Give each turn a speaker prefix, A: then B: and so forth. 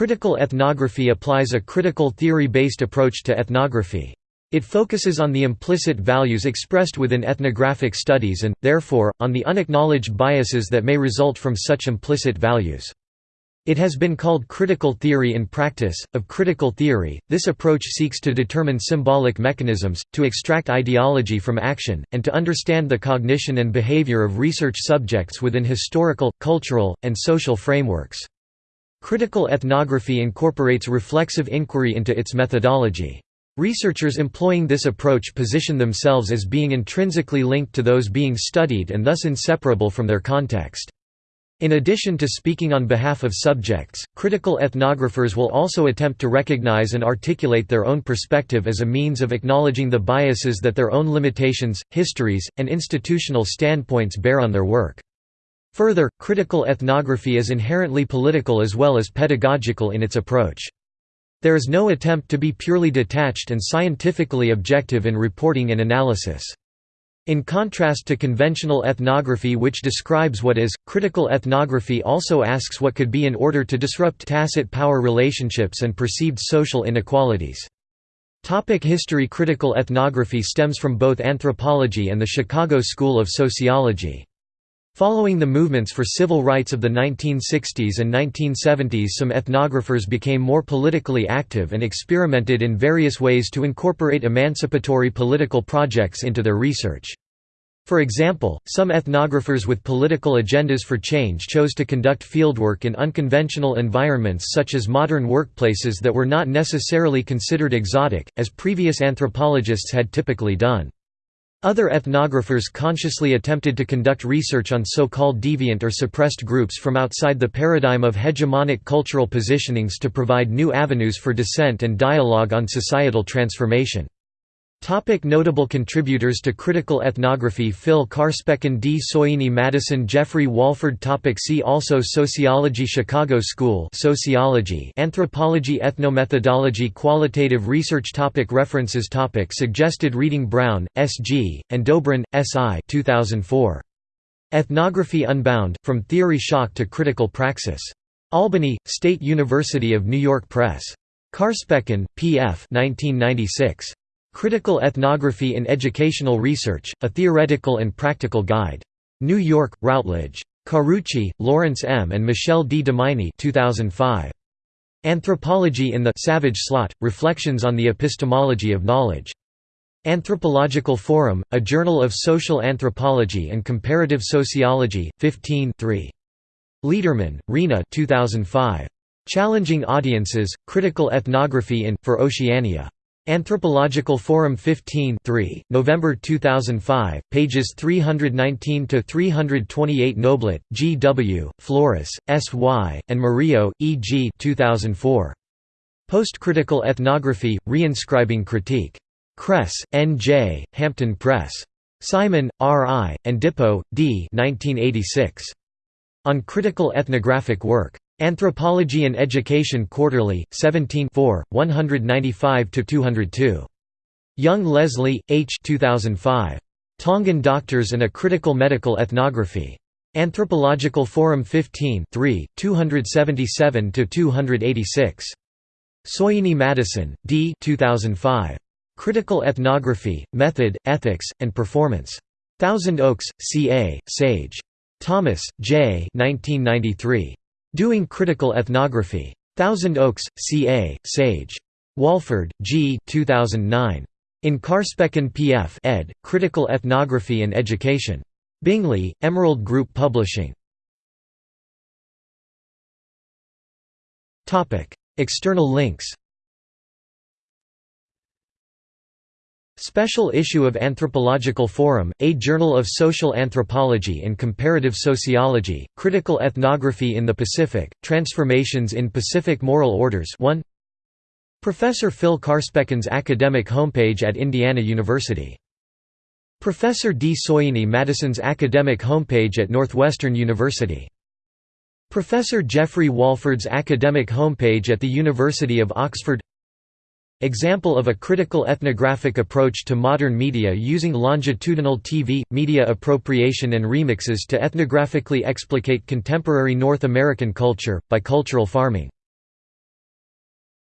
A: Critical ethnography applies a critical theory-based approach to ethnography. It focuses on the implicit values expressed within ethnographic studies and, therefore, on the unacknowledged biases that may result from such implicit values. It has been called critical theory in practice. Of critical theory, this approach seeks to determine symbolic mechanisms, to extract ideology from action, and to understand the cognition and behavior of research subjects within historical, cultural, and social frameworks. Critical ethnography incorporates reflexive inquiry into its methodology. Researchers employing this approach position themselves as being intrinsically linked to those being studied and thus inseparable from their context. In addition to speaking on behalf of subjects, critical ethnographers will also attempt to recognize and articulate their own perspective as a means of acknowledging the biases that their own limitations, histories, and institutional standpoints bear on their work. Further, critical ethnography is inherently political as well as pedagogical in its approach. There is no attempt to be purely detached and scientifically objective in reporting and analysis. In contrast to conventional ethnography which describes what is, critical ethnography also asks what could be in order to disrupt tacit power relationships and perceived social inequalities. Topic history Critical ethnography stems from both anthropology and the Chicago School of Sociology. Following the movements for civil rights of the 1960s and 1970s some ethnographers became more politically active and experimented in various ways to incorporate emancipatory political projects into their research. For example, some ethnographers with political agendas for change chose to conduct fieldwork in unconventional environments such as modern workplaces that were not necessarily considered exotic, as previous anthropologists had typically done. Other ethnographers consciously attempted to conduct research on so-called deviant or suppressed groups from outside the paradigm of hegemonic cultural positionings to provide new avenues for dissent and dialogue on societal transformation. Topic notable contributors to critical ethnography Phil Carspecken D. Soyini Madison Geoffrey Walford topic See also Sociology Chicago School Sociology Anthropology Ethnomethodology Qualitative research topic References topic Suggested reading Brown, S. G., and Dobrin, S. I. 2004. Ethnography Unbound, From Theory Shock to Critical Praxis. Albany, State University of New York Press. Carspecken, P. F. 1996. Critical Ethnography in Educational Research, A Theoretical and Practical Guide. New York, Routledge. Carucci, Lawrence M. and Michelle D. Dominy 2005. Anthropology in the Savage Slot, Reflections on the Epistemology of Knowledge. Anthropological Forum, A Journal of Social Anthropology and Comparative Sociology, 15 3. Lederman, Rena 2005. Challenging Audiences, Critical Ethnography in, for Oceania. Anthropological Forum 15 3, November 2005, pages 319–328 Noblit, G. W., Flores, S. Y., and Murillo, E. G. 2004. Post-Critical Ethnography, Reinscribing Critique. Cress, N. J., Hampton Press. Simon, R. I., and Dippo, D. 1986. On Critical Ethnographic Work. Anthropology and Education Quarterly, 17 195–202. Young Leslie, H. 2005. Tongan Doctors and a Critical Medical Ethnography. Anthropological Forum 15 277–286. Soyini Madison, D. 2005. Critical Ethnography, Method, Ethics, and Performance. Thousand Oaks, C.A., Sage. Thomas, J. 1993. Doing Critical Ethnography. Thousand Oaks, CA, Sage. Walford, G. 2009. In Carspecken P.F. ed., Critical Ethnography and Education. Bingley, Emerald Group Publishing. External links Special issue of Anthropological Forum, A Journal of Social Anthropology and Comparative Sociology, Critical Ethnography in the Pacific, Transformations in Pacific Moral Orders 1 Professor Phil Carspecken's academic homepage at Indiana University. Professor D. Soyini Madison's academic homepage at Northwestern University. Professor Geoffrey Walford's academic homepage at the University of Oxford Example of a critical ethnographic approach to modern media using longitudinal TV, media appropriation and remixes to ethnographically explicate contemporary North American culture, by cultural farming